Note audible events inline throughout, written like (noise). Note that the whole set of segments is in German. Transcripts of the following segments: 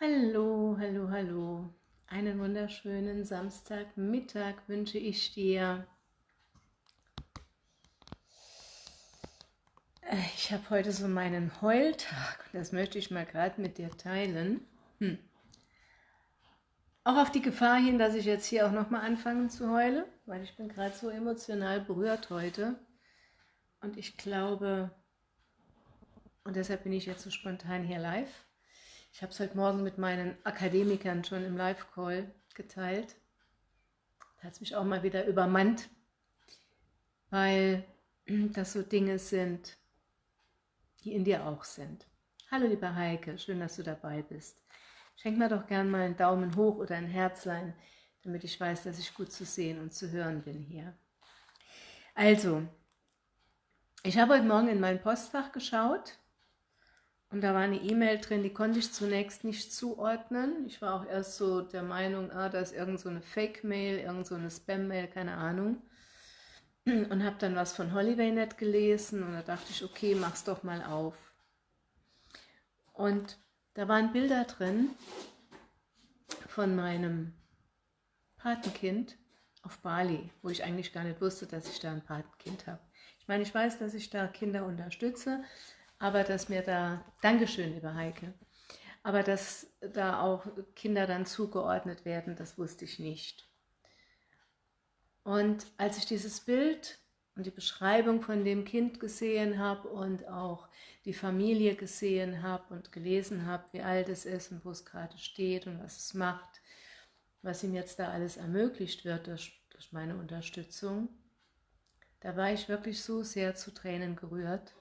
Hallo, hallo, hallo. Einen wunderschönen Samstagmittag wünsche ich dir. Äh, ich habe heute so meinen Heultag und das möchte ich mal gerade mit dir teilen. Hm. Auch auf die Gefahr hin, dass ich jetzt hier auch nochmal anfange zu heulen, weil ich bin gerade so emotional berührt heute. Und ich glaube, und deshalb bin ich jetzt so spontan hier live, ich habe es heute Morgen mit meinen Akademikern schon im Live-Call geteilt. Da hat es mich auch mal wieder übermannt, weil (clears throat) das so Dinge sind, die in dir auch sind. Hallo liebe Heike, schön, dass du dabei bist. Schenk mir doch gern mal einen Daumen hoch oder ein Herzlein, damit ich weiß, dass ich gut zu sehen und zu hören bin hier. Also, ich habe heute Morgen in mein Postfach geschaut und da war eine E-Mail drin, die konnte ich zunächst nicht zuordnen. Ich war auch erst so der Meinung, ah, da ist irgend so eine Fake-Mail, irgend so eine Spam-Mail, keine Ahnung. Und habe dann was von HolidayNet gelesen und da dachte ich, okay, mach's doch mal auf. Und da waren Bilder drin von meinem Patenkind auf Bali, wo ich eigentlich gar nicht wusste, dass ich da ein Patenkind habe. Ich meine, ich weiß, dass ich da Kinder unterstütze, aber dass mir da, Dankeschön, liebe Heike, aber dass da auch Kinder dann zugeordnet werden, das wusste ich nicht. Und als ich dieses Bild und die Beschreibung von dem Kind gesehen habe und auch die Familie gesehen habe und gelesen habe, wie alt es ist und wo es gerade steht und was es macht, was ihm jetzt da alles ermöglicht wird durch, durch meine Unterstützung, da war ich wirklich so sehr zu Tränen gerührt.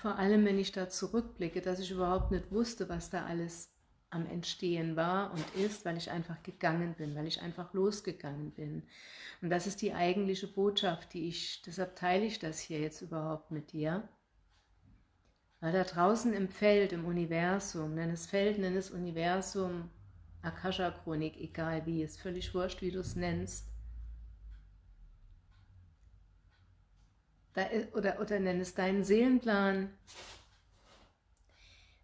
Vor allem, wenn ich da zurückblicke, dass ich überhaupt nicht wusste, was da alles am Entstehen war und ist, weil ich einfach gegangen bin, weil ich einfach losgegangen bin. Und das ist die eigentliche Botschaft, die ich, deshalb teile ich das hier jetzt überhaupt mit dir. Weil da draußen im Feld, im Universum, nenn es Feld, nenn es Universum, Akasha-Chronik, egal wie, ist völlig wurscht, wie du es nennst, da oder, oder nenn es deinen Seelenplan,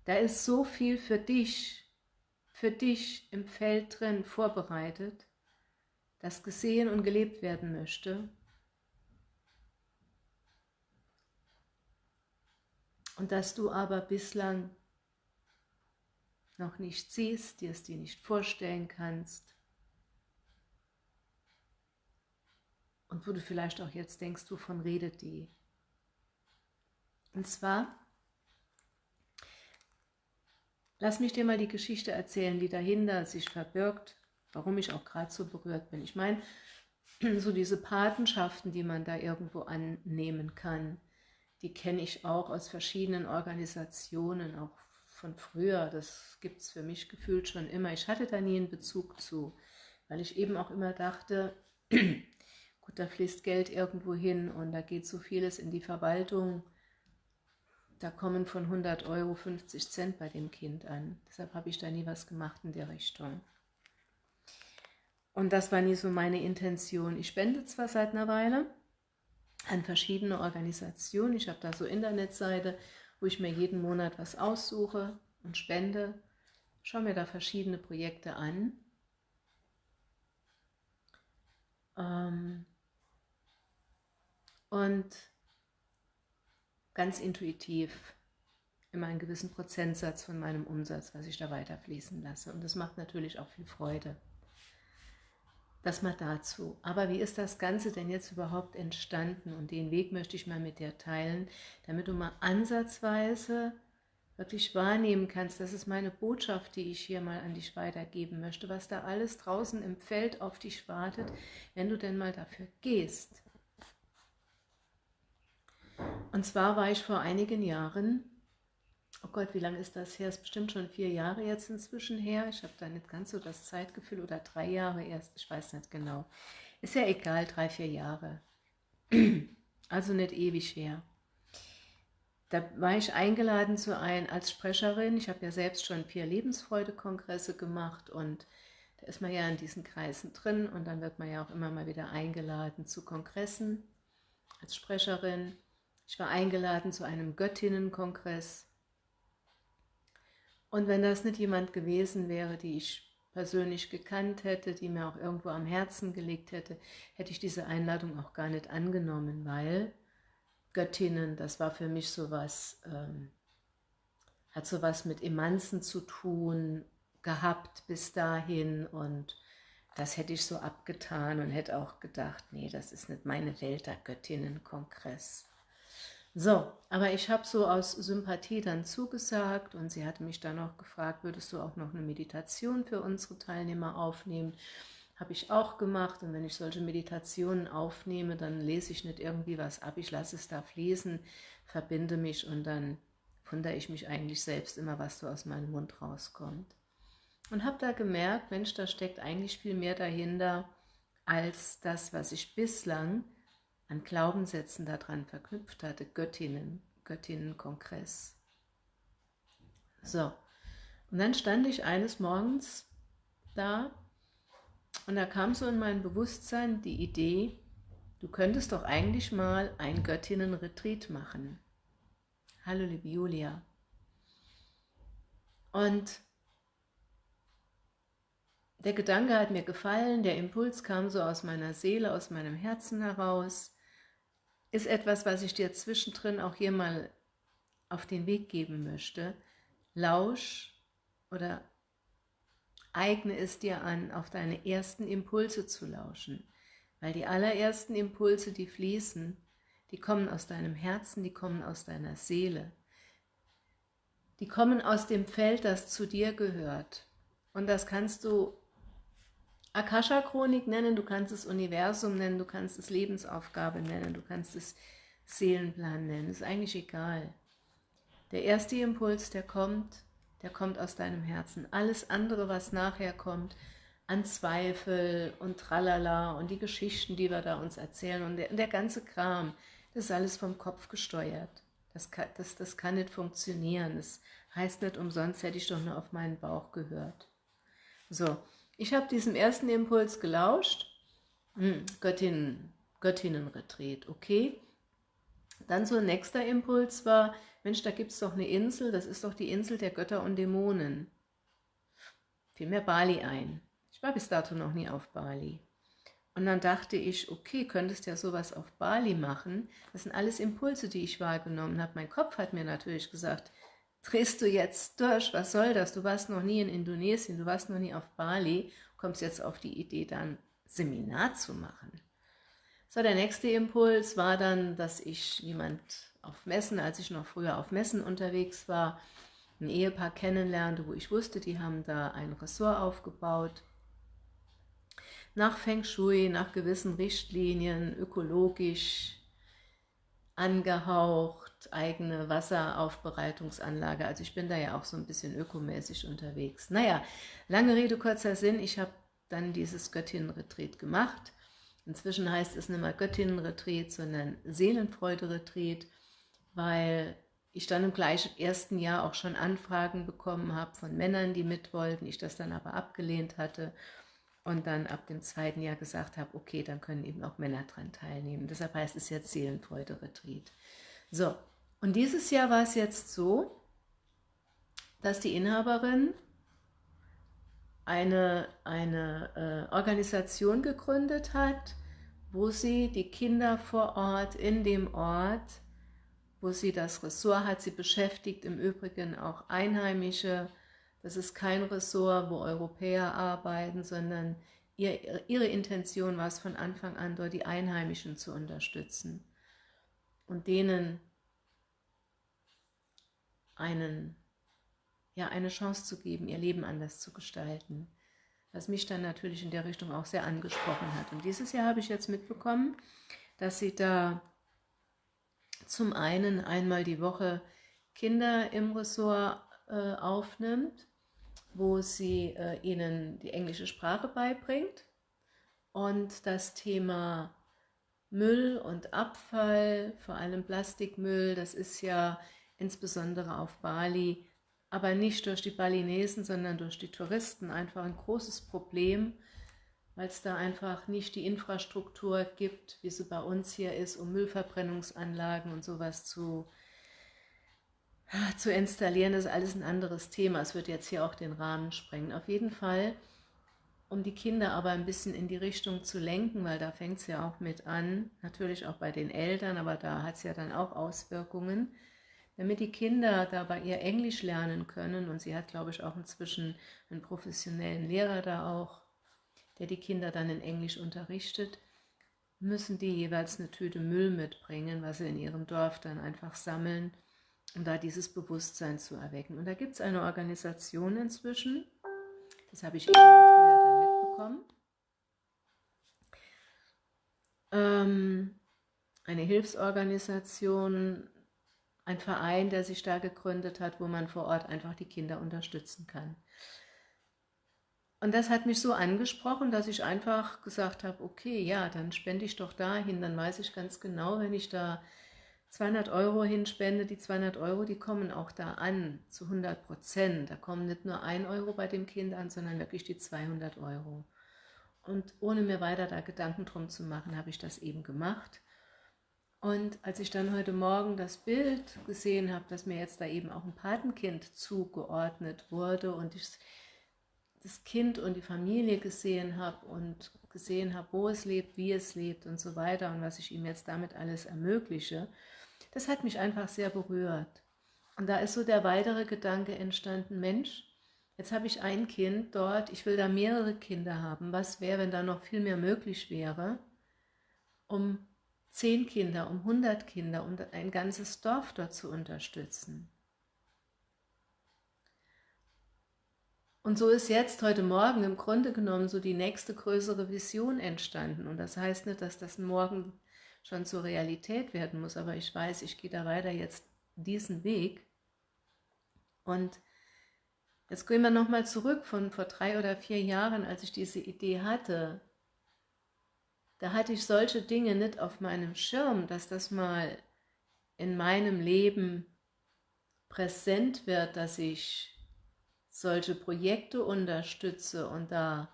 da ist so viel für dich, für dich im Feld drin vorbereitet, das gesehen und gelebt werden möchte. Und dass du aber bislang noch nicht siehst, dir es dir nicht vorstellen kannst, und wo du vielleicht auch jetzt denkst, wovon redet die? Und zwar, lass mich dir mal die Geschichte erzählen, die dahinter sich verbirgt, warum ich auch gerade so berührt bin. Ich meine, (clears throat) so diese Patenschaften, die man da irgendwo annehmen kann, die kenne ich auch aus verschiedenen Organisationen, auch von früher. Das gibt es für mich gefühlt schon immer. Ich hatte da nie einen Bezug zu, weil ich eben auch immer dachte, (clears throat) Gut, da fließt Geld irgendwo hin und da geht so vieles in die Verwaltung. Da kommen von 100 Euro 50 Cent bei dem Kind an. Deshalb habe ich da nie was gemacht in der Richtung. Und das war nie so meine Intention. Ich spende zwar seit einer Weile an verschiedene Organisationen. Ich habe da so Internetseite, wo ich mir jeden Monat was aussuche und spende. Schaue mir da verschiedene Projekte an. Ähm, und ganz intuitiv immer einen gewissen Prozentsatz von meinem Umsatz, was ich da weiterfließen lasse. Und das macht natürlich auch viel Freude. Das mal dazu. Aber wie ist das Ganze denn jetzt überhaupt entstanden? Und den Weg möchte ich mal mit dir teilen, damit du mal ansatzweise wirklich wahrnehmen kannst, das ist meine Botschaft, die ich hier mal an dich weitergeben möchte, was da alles draußen im Feld auf dich wartet, wenn du denn mal dafür gehst. Und zwar war ich vor einigen Jahren, oh Gott, wie lange ist das her? Ist bestimmt schon vier Jahre jetzt inzwischen her. Ich habe da nicht ganz so das Zeitgefühl oder drei Jahre erst, ich weiß nicht genau. Ist ja egal, drei, vier Jahre. (clears throat) Also nicht ewig her. Da war ich eingeladen zu ein als Sprecherin. Ich habe ja selbst schon vier Lebensfreude-Kongresse gemacht und da ist man ja in diesen Kreisen drin und dann wird man ja auch immer mal wieder eingeladen zu Kongressen als Sprecherin. Ich war eingeladen zu einem Göttinnenkongress. Und wenn das nicht jemand gewesen wäre, die ich persönlich gekannt hätte, die mir auch irgendwo am Herzen gelegt hätte, hätte ich diese Einladung auch gar nicht angenommen, weil Göttinnen, das war für mich sowas, ähm, hat sowas mit Emanzen zu tun gehabt bis dahin und das hätte ich so abgetan und hätte auch gedacht, nee, das ist nicht meine Welt, der Göttinnenkongress. So, aber ich habe so aus Sympathie dann zugesagt und sie hatte mich dann auch gefragt, würdest du auch noch eine Meditation für unsere Teilnehmer aufnehmen? Habe ich auch gemacht und wenn ich solche Meditationen aufnehme, dann lese ich nicht irgendwie was ab, ich lasse es da fließen, verbinde mich und dann wundere ich mich eigentlich selbst immer, was so aus meinem Mund rauskommt. Und habe da gemerkt, Mensch, da steckt eigentlich viel mehr dahinter, als das, was ich bislang an Glaubenssätzen daran verknüpft hatte, Göttinnen, Göttinnenkongress. So, und dann stand ich eines Morgens da und da kam so in mein Bewusstsein die Idee, du könntest doch eigentlich mal ein Göttinnenretreat machen. Hallo liebe Julia. Und der Gedanke hat mir gefallen, der Impuls kam so aus meiner Seele, aus meinem Herzen heraus ist etwas, was ich dir zwischendrin auch hier mal auf den Weg geben möchte. Lausch oder eigne es dir an, auf deine ersten Impulse zu lauschen. Weil die allerersten Impulse, die fließen, die kommen aus deinem Herzen, die kommen aus deiner Seele. Die kommen aus dem Feld, das zu dir gehört. Und das kannst du Akasha-Chronik nennen, du kannst es Universum nennen, du kannst es Lebensaufgabe nennen, du kannst es Seelenplan nennen, ist eigentlich egal. Der erste Impuls, der kommt, der kommt aus deinem Herzen. Alles andere, was nachher kommt, an Zweifel und Tralala und die Geschichten, die wir da uns erzählen und der, der ganze Kram, das ist alles vom Kopf gesteuert. Das kann, das, das kann nicht funktionieren. Das heißt nicht umsonst, hätte ich doch nur auf meinen Bauch gehört. So, ich habe diesem ersten Impuls gelauscht. Hm, Göttinnen, Göttinnenretreat, okay. Dann so ein nächster Impuls war, Mensch, da gibt es doch eine Insel, das ist doch die Insel der Götter und Dämonen. Fiel mir Bali ein. Ich war bis dato noch nie auf Bali. Und dann dachte ich, okay, könntest ja sowas auf Bali machen. Das sind alles Impulse, die ich wahrgenommen habe. Mein Kopf hat mir natürlich gesagt, drehst du jetzt durch, was soll das? Du warst noch nie in Indonesien, du warst noch nie auf Bali, kommst jetzt auf die Idee, dann Seminar zu machen. So, der nächste Impuls war dann, dass ich jemand auf Messen, als ich noch früher auf Messen unterwegs war, ein Ehepaar kennenlernte, wo ich wusste, die haben da ein Ressort aufgebaut. Nach Feng Shui, nach gewissen Richtlinien, ökologisch angehaucht, eigene Wasseraufbereitungsanlage. Also ich bin da ja auch so ein bisschen ökomäßig unterwegs. Naja, lange Rede, kurzer Sinn. Ich habe dann dieses Göttinnenretreat gemacht. Inzwischen heißt es nicht mehr Göttinnenretreat, sondern Seelenfreude-Retreat, weil ich dann im gleichen ersten Jahr auch schon Anfragen bekommen habe von Männern, die mit wollten, ich das dann aber abgelehnt hatte und dann ab dem zweiten Jahr gesagt habe, okay, dann können eben auch Männer dran teilnehmen. Deshalb heißt es jetzt Seelenfreude-Retreat. So, und dieses Jahr war es jetzt so, dass die Inhaberin eine, eine äh, Organisation gegründet hat, wo sie die Kinder vor Ort, in dem Ort, wo sie das Ressort hat, sie beschäftigt im Übrigen auch Einheimische, das ist kein Ressort, wo Europäer arbeiten, sondern ihr, ihre Intention war es von Anfang an, dort die Einheimischen zu unterstützen und denen einen, ja, eine Chance zu geben, ihr Leben anders zu gestalten. Was mich dann natürlich in der Richtung auch sehr angesprochen hat. Und dieses Jahr habe ich jetzt mitbekommen, dass sie da zum einen einmal die Woche Kinder im Ressort äh, aufnimmt, wo sie äh, ihnen die englische Sprache beibringt und das Thema Müll und Abfall, vor allem Plastikmüll, das ist ja insbesondere auf Bali, aber nicht durch die Balinesen, sondern durch die Touristen einfach ein großes Problem, weil es da einfach nicht die Infrastruktur gibt, wie sie bei uns hier ist, um Müllverbrennungsanlagen und sowas zu zu installieren, ist alles ein anderes Thema. Es wird jetzt hier auch den Rahmen sprengen. Auf jeden Fall, um die Kinder aber ein bisschen in die Richtung zu lenken, weil da fängt es ja auch mit an, natürlich auch bei den Eltern, aber da hat es ja dann auch Auswirkungen, damit die Kinder dabei ihr Englisch lernen können. Und sie hat, glaube ich, auch inzwischen einen professionellen Lehrer da auch, der die Kinder dann in Englisch unterrichtet, müssen die jeweils eine Tüte Müll mitbringen, was sie in ihrem Dorf dann einfach sammeln, um da dieses Bewusstsein zu erwecken. Und da gibt es eine Organisation inzwischen, das habe ich eben früher dann mitbekommen, ähm, eine Hilfsorganisation, ein Verein, der sich da gegründet hat, wo man vor Ort einfach die Kinder unterstützen kann. Und das hat mich so angesprochen, dass ich einfach gesagt habe, okay, ja, dann spende ich doch dahin, dann weiß ich ganz genau, wenn ich da 200 Euro hinspende, die 200 Euro, die kommen auch da an, zu 100 Prozent. Da kommen nicht nur 1 Euro bei dem Kind an, sondern wirklich die 200 Euro. Und ohne mir weiter da Gedanken drum zu machen, habe ich das eben gemacht. Und als ich dann heute Morgen das Bild gesehen habe, dass mir jetzt da eben auch ein Patenkind zugeordnet wurde und ich das Kind und die Familie gesehen habe und gesehen habe, wo es lebt, wie es lebt und so weiter und was ich ihm jetzt damit alles ermögliche, das hat mich einfach sehr berührt. Und da ist so der weitere Gedanke entstanden, Mensch, jetzt habe ich ein Kind dort, ich will da mehrere Kinder haben. Was wäre, wenn da noch viel mehr möglich wäre, um zehn Kinder, um 100 Kinder, um ein ganzes Dorf dort zu unterstützen. Und so ist jetzt heute Morgen im Grunde genommen so die nächste größere Vision entstanden. Und das heißt nicht, dass das morgen schon zur Realität werden muss, aber ich weiß, ich gehe da weiter jetzt diesen Weg. Und jetzt gehen wir nochmal zurück von vor drei oder vier Jahren, als ich diese Idee hatte, da hatte ich solche Dinge nicht auf meinem Schirm, dass das mal in meinem Leben präsent wird, dass ich solche Projekte unterstütze und da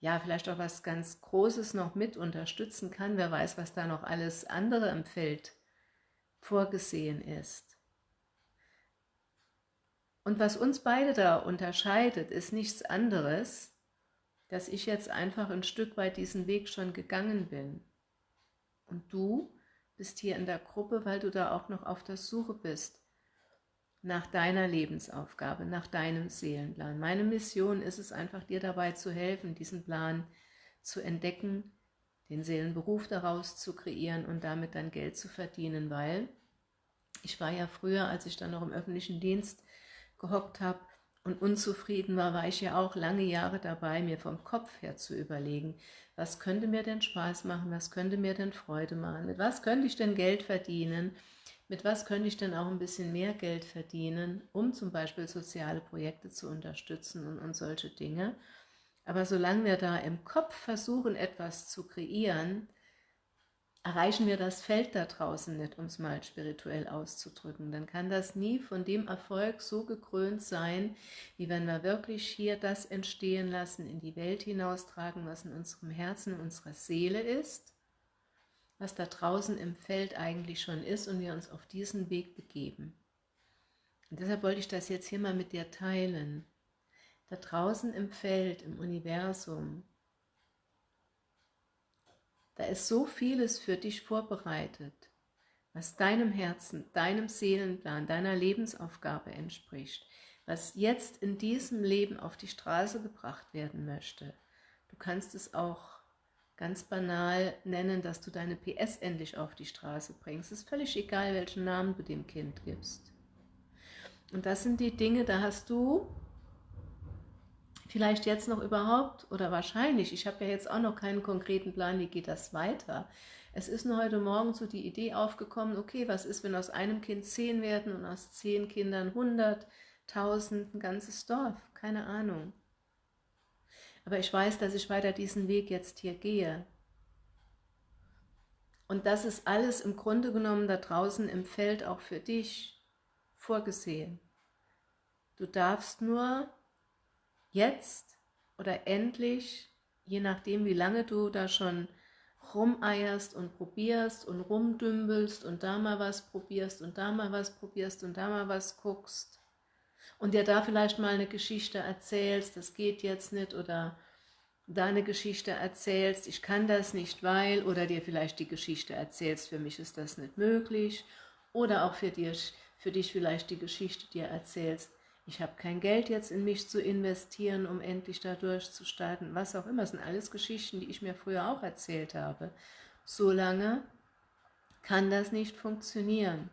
ja vielleicht auch was ganz Großes noch mit unterstützen kann. Wer weiß, was da noch alles andere im Feld vorgesehen ist. Und was uns beide da unterscheidet, ist nichts anderes, dass ich jetzt einfach ein Stück weit diesen Weg schon gegangen bin. Und du bist hier in der Gruppe, weil du da auch noch auf der Suche bist nach deiner Lebensaufgabe, nach deinem Seelenplan. Meine Mission ist es einfach, dir dabei zu helfen, diesen Plan zu entdecken, den Seelenberuf daraus zu kreieren und damit dann Geld zu verdienen, weil ich war ja früher, als ich dann noch im öffentlichen Dienst gehockt habe, und unzufrieden war, war ich ja auch lange Jahre dabei, mir vom Kopf her zu überlegen, was könnte mir denn Spaß machen, was könnte mir denn Freude machen, mit was könnte ich denn Geld verdienen, mit was könnte ich denn auch ein bisschen mehr Geld verdienen, um zum Beispiel soziale Projekte zu unterstützen und, und solche Dinge. Aber solange wir da im Kopf versuchen, etwas zu kreieren, erreichen wir das Feld da draußen nicht, um es mal spirituell auszudrücken. Dann kann das nie von dem Erfolg so gekrönt sein, wie wenn wir wirklich hier das entstehen lassen, in die Welt hinaustragen, was in unserem Herzen, in unserer Seele ist, was da draußen im Feld eigentlich schon ist und wir uns auf diesen Weg begeben. Und deshalb wollte ich das jetzt hier mal mit dir teilen. Da draußen im Feld, im Universum, da ist so vieles für dich vorbereitet, was deinem Herzen, deinem Seelenplan, deiner Lebensaufgabe entspricht, was jetzt in diesem Leben auf die Straße gebracht werden möchte. Du kannst es auch ganz banal nennen, dass du deine PS endlich auf die Straße bringst. Es ist völlig egal, welchen Namen du dem Kind gibst. Und das sind die Dinge, da hast du vielleicht jetzt noch überhaupt oder wahrscheinlich, ich habe ja jetzt auch noch keinen konkreten Plan, wie geht das weiter. Es ist nur heute Morgen so die Idee aufgekommen, okay, was ist, wenn aus einem Kind zehn werden und aus zehn Kindern hundert, tausend, ein ganzes Dorf, keine Ahnung. Aber ich weiß, dass ich weiter diesen Weg jetzt hier gehe. Und das ist alles im Grunde genommen da draußen im Feld auch für dich vorgesehen. Du darfst nur jetzt oder endlich, je nachdem wie lange du da schon rumeierst und probierst und rumdümbelst und da mal was probierst und da mal was probierst und da mal was guckst und dir da vielleicht mal eine Geschichte erzählst, das geht jetzt nicht oder da eine Geschichte erzählst, ich kann das nicht, weil, oder dir vielleicht die Geschichte erzählst, für mich ist das nicht möglich, oder auch für dich, für dich vielleicht die Geschichte dir erzählst, ich habe kein Geld jetzt in mich zu investieren, um endlich da durchzustarten, was auch immer. Das sind alles Geschichten, die ich mir früher auch erzählt habe. Solange kann das nicht funktionieren.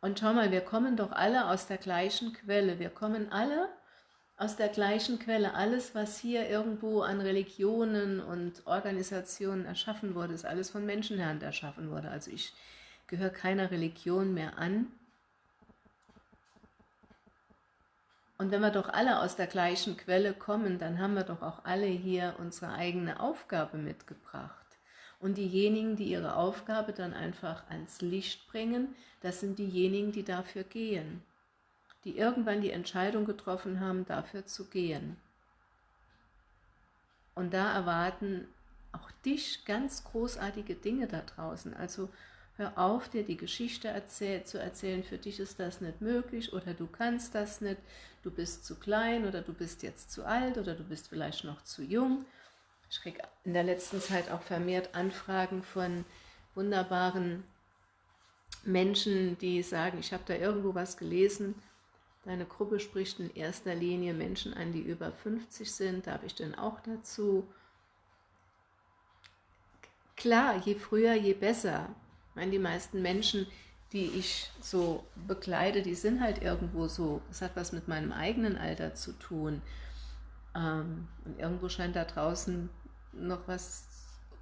Und schau mal, wir kommen doch alle aus der gleichen Quelle. Wir kommen alle aus der gleichen Quelle. Alles, was hier irgendwo an Religionen und Organisationen erschaffen wurde, ist alles von Menschenhand erschaffen wurde. Also ich gehöre keiner Religion mehr an. Und wenn wir doch alle aus der gleichen Quelle kommen, dann haben wir doch auch alle hier unsere eigene Aufgabe mitgebracht. Und diejenigen, die ihre Aufgabe dann einfach ans Licht bringen, das sind diejenigen, die dafür gehen. Die irgendwann die Entscheidung getroffen haben, dafür zu gehen. Und da erwarten auch dich ganz großartige Dinge da draußen. Also Hör auf, dir die Geschichte erzähl zu erzählen, für dich ist das nicht möglich oder du kannst das nicht, du bist zu klein oder du bist jetzt zu alt oder du bist vielleicht noch zu jung. Ich kriege in der letzten Zeit auch vermehrt Anfragen von wunderbaren Menschen, die sagen, ich habe da irgendwo was gelesen, deine Gruppe spricht in erster Linie Menschen an, die über 50 sind, darf ich denn auch dazu? Klar, je früher, je besser meine, die meisten Menschen, die ich so bekleide, die sind halt irgendwo so, es hat was mit meinem eigenen Alter zu tun. Ähm, und irgendwo scheint da draußen noch was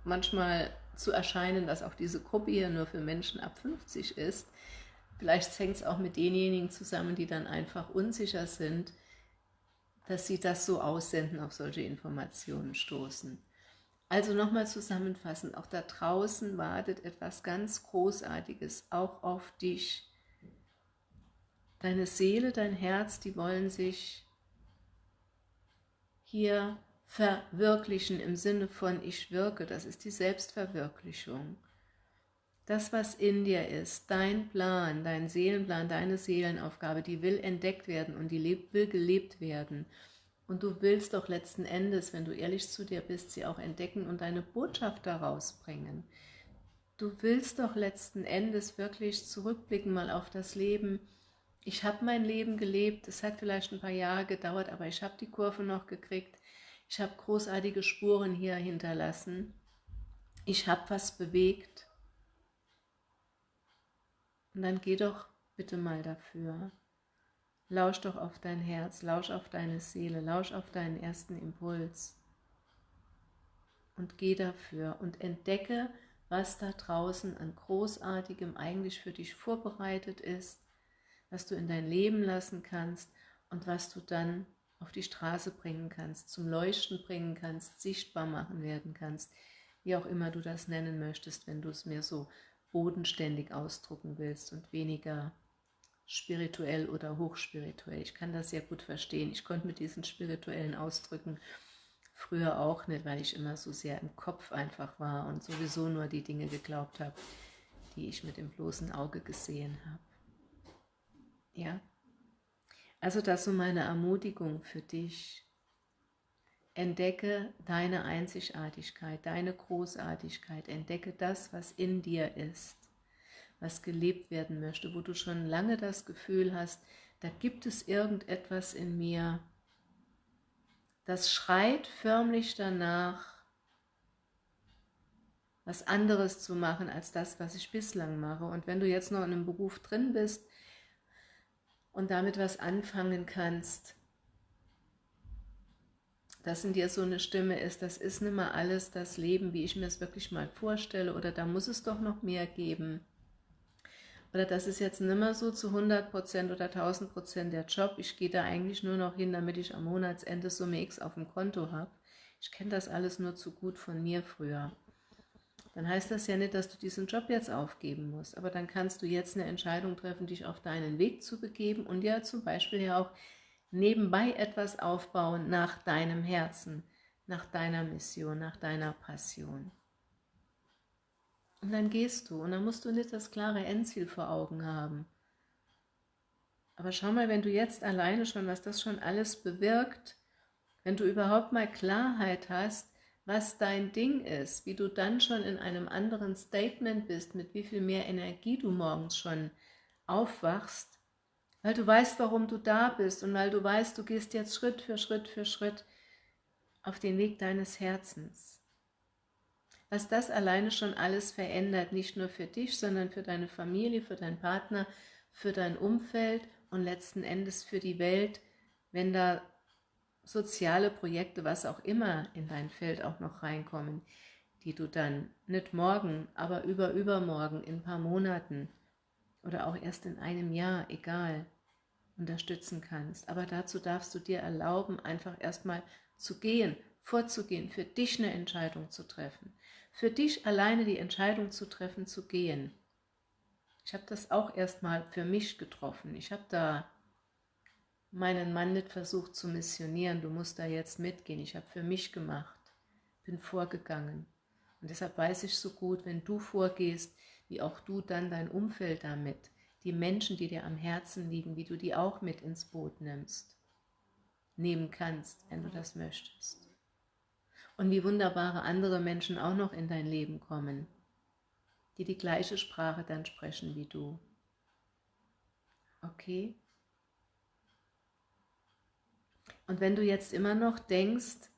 manchmal zu erscheinen, dass auch diese Gruppe hier nur für Menschen ab 50 ist. Vielleicht hängt es auch mit denjenigen zusammen, die dann einfach unsicher sind, dass sie das so aussenden, auf solche Informationen stoßen. Also nochmal zusammenfassend, auch da draußen wartet etwas ganz Großartiges, auch auf dich. Deine Seele, dein Herz, die wollen sich hier verwirklichen im Sinne von ich wirke, das ist die Selbstverwirklichung. Das, was in dir ist, dein Plan, dein Seelenplan, deine Seelenaufgabe, die will entdeckt werden und die will gelebt werden. Und du willst doch letzten Endes, wenn du ehrlich zu dir bist, sie auch entdecken und deine Botschaft daraus bringen. Du willst doch letzten Endes wirklich zurückblicken mal auf das Leben. Ich habe mein Leben gelebt, es hat vielleicht ein paar Jahre gedauert, aber ich habe die Kurve noch gekriegt. Ich habe großartige Spuren hier hinterlassen. Ich habe was bewegt. Und dann geh doch bitte mal dafür. Lausch doch auf dein Herz, lausch auf deine Seele, lausch auf deinen ersten Impuls. Und geh dafür und entdecke, was da draußen an Großartigem eigentlich für dich vorbereitet ist, was du in dein Leben lassen kannst und was du dann auf die Straße bringen kannst, zum Leuchten bringen kannst, sichtbar machen werden kannst, wie auch immer du das nennen möchtest, wenn du es mir so bodenständig ausdrucken willst und weniger spirituell oder hochspirituell. Ich kann das sehr gut verstehen. Ich konnte mit diesen spirituellen Ausdrücken früher auch nicht, weil ich immer so sehr im Kopf einfach war und sowieso nur die Dinge geglaubt habe, die ich mit dem bloßen Auge gesehen habe. Ja, also das so meine Ermutigung für dich. Entdecke deine Einzigartigkeit, deine Großartigkeit, entdecke das, was in dir ist was gelebt werden möchte, wo du schon lange das Gefühl hast, da gibt es irgendetwas in mir, das schreit förmlich danach, was anderes zu machen als das, was ich bislang mache. Und wenn du jetzt noch in einem Beruf drin bist und damit was anfangen kannst, dass in dir so eine Stimme ist, das ist nicht mehr alles das Leben, wie ich mir es wirklich mal vorstelle, oder da muss es doch noch mehr geben oder das ist jetzt nicht mehr so zu 100% oder 1000% der Job, ich gehe da eigentlich nur noch hin, damit ich am Monatsende Summe X auf dem Konto habe. Ich kenne das alles nur zu gut von mir früher. Dann heißt das ja nicht, dass du diesen Job jetzt aufgeben musst, aber dann kannst du jetzt eine Entscheidung treffen, dich auf deinen Weg zu begeben und ja zum Beispiel ja auch nebenbei etwas aufbauen nach deinem Herzen. nach deiner Mission, nach deiner Passion. Und dann gehst du und dann musst du nicht das klare Endziel vor Augen haben. Aber schau mal, wenn du jetzt alleine schon, was das schon alles bewirkt, wenn du überhaupt mal Klarheit hast, was dein Ding ist, wie du dann schon in einem anderen Statement bist, mit wie viel mehr Energie du morgens schon aufwachst, weil du weißt, warum du da bist und weil du weißt, du gehst jetzt Schritt für Schritt für Schritt auf den Weg deines Herzens. Was das alleine schon alles verändert, nicht nur für dich, sondern für deine Familie, für deinen Partner, für dein Umfeld und letzten Endes für die Welt, wenn da soziale Projekte, was auch immer in dein Feld auch noch reinkommen, die du dann nicht morgen, aber über übermorgen, in ein paar Monaten oder auch erst in einem Jahr, egal, unterstützen kannst. Aber dazu darfst du dir erlauben, einfach erstmal zu gehen, vorzugehen, für dich eine Entscheidung zu treffen. Für dich alleine die Entscheidung zu treffen, zu gehen. Ich habe das auch erstmal für mich getroffen. Ich habe da meinen Mann nicht versucht zu missionieren, du musst da jetzt mitgehen. Ich habe für mich gemacht, bin vorgegangen. Und deshalb weiß ich so gut, wenn du vorgehst, wie auch du dann dein Umfeld damit, die Menschen, die dir am Herzen liegen, wie du die auch mit ins Boot nimmst, nehmen kannst, wenn du das möchtest. Und wie wunderbare andere Menschen auch noch in dein Leben kommen, die die gleiche Sprache dann sprechen wie du. Okay? Und wenn du jetzt immer noch denkst,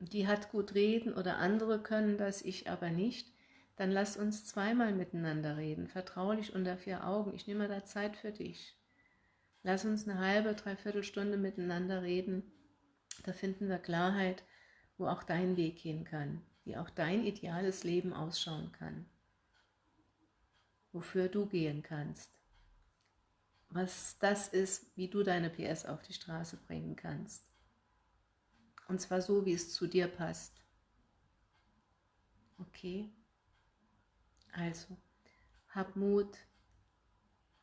die hat gut reden oder andere können das, ich aber nicht, dann lass uns zweimal miteinander reden, vertraulich unter vier Augen. Ich nehme da Zeit für dich. Lass uns eine halbe, dreiviertel Stunde miteinander reden. Da finden wir Klarheit, wo auch dein Weg hin kann, wie auch dein ideales Leben ausschauen kann, wofür du gehen kannst, was das ist, wie du deine PS auf die Straße bringen kannst. Und zwar so, wie es zu dir passt. Okay? Also, hab Mut,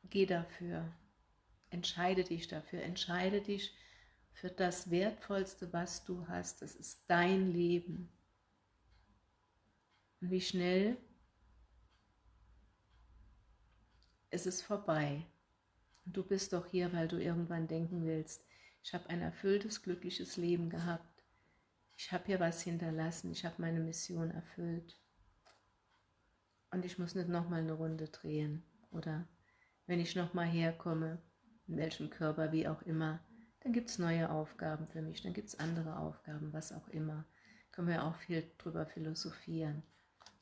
geh dafür, entscheide dich dafür, entscheide dich für das Wertvollste, was du hast. Das ist dein Leben. Und wie schnell ist es vorbei. Und du bist doch hier, weil du irgendwann denken willst, ich habe ein erfülltes, glückliches Leben gehabt. Ich habe hier was hinterlassen, ich habe meine Mission erfüllt. Und ich muss nicht nochmal eine Runde drehen. Oder wenn ich nochmal herkomme, in welchem Körper, wie auch immer, dann gibt es neue Aufgaben für mich, dann gibt es andere Aufgaben, was auch immer. Können wir auch viel drüber philosophieren.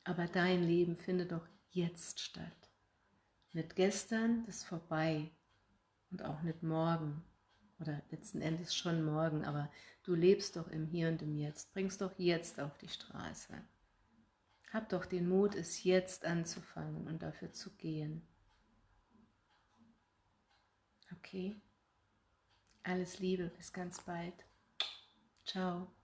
Aber dein Leben findet doch jetzt statt. Nicht gestern, das ist vorbei. Und auch nicht morgen. Oder letzten Endes schon morgen, aber du lebst doch im Hier und im Jetzt. Bringst doch jetzt auf die Straße. Hab doch den Mut, es jetzt anzufangen und dafür zu gehen. Okay? Alles Liebe, bis ganz bald. Ciao.